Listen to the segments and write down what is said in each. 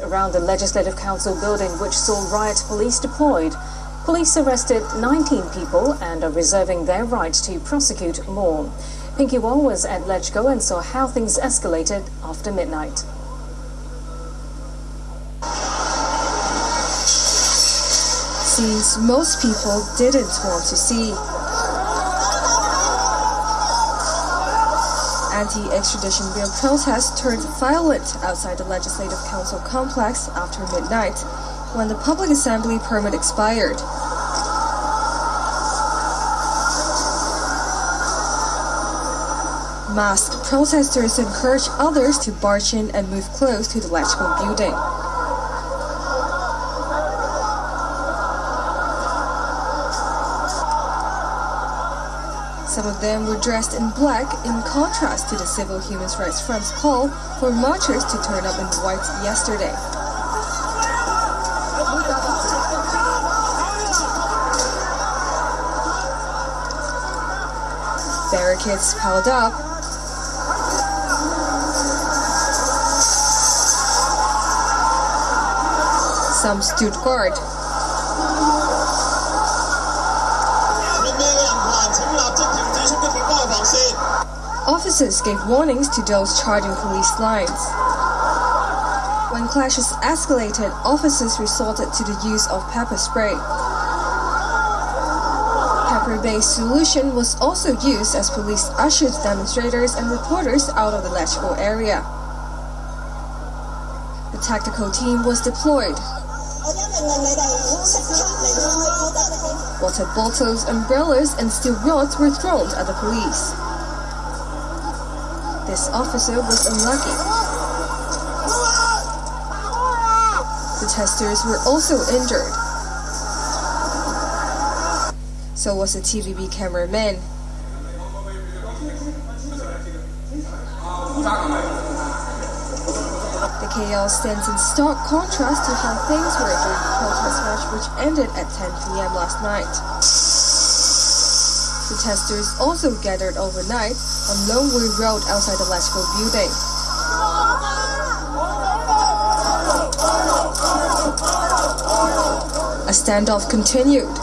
Around the Legislative Council building, which saw riot police deployed, police arrested 19 people and are reserving their right to prosecute more. Pinky Wong was at LegCo and saw how things escalated after midnight. Scenes most people didn't want to see. Anti-extradition bill protests turned violent outside the Legislative Council complex after midnight, when the public assembly permit expired. Masked protesters encouraged others to barge in and move close to the LegCo building. Some of them were dressed in black in contrast to the Civil Human Rights Front's call for marchers to turn up in white yesterday. Barricades piled up. Some stood guard. Officers gave warnings to those charging police lines. When clashes escalated, officers resorted to the use of pepper spray. Pepper-based solution was also used as police ushered demonstrators and reporters out of the LegCo area. The tactical team was deployed. Water bottles, umbrellas, and steel rods were thrown at the police. This officer was unlucky. The protesters were also injured. So was a TVB cameraman. The chaos stands in stark contrast to how things were during the protest march which ended at 10 p.m. last night. The protesters also gathered overnight on Lung Wo Road outside the LegCo building. A standoff continued.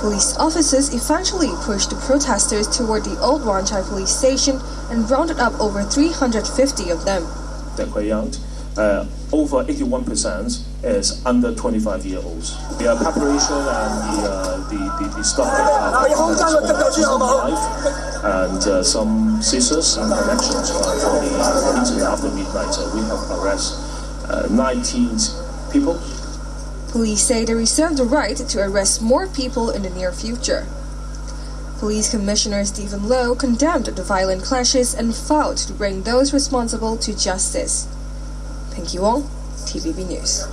Police officers eventually pushed the protesters toward the old Wan Chai police station and rounded up over 350 of them. That way out, uh, over 81% is under 25 year olds. The uh, preparation and the, uh, the, the, the stuff that have life and uh, some scissors and connections uh, for the incident after midnight. So we have arrested uh, 19 people. Police say they reserve the right to arrest more people in the near future. Police Commissioner Stephen Lo condemned the violent clashes and vowed to bring those responsible to justice. Pinky Wong, TVB News.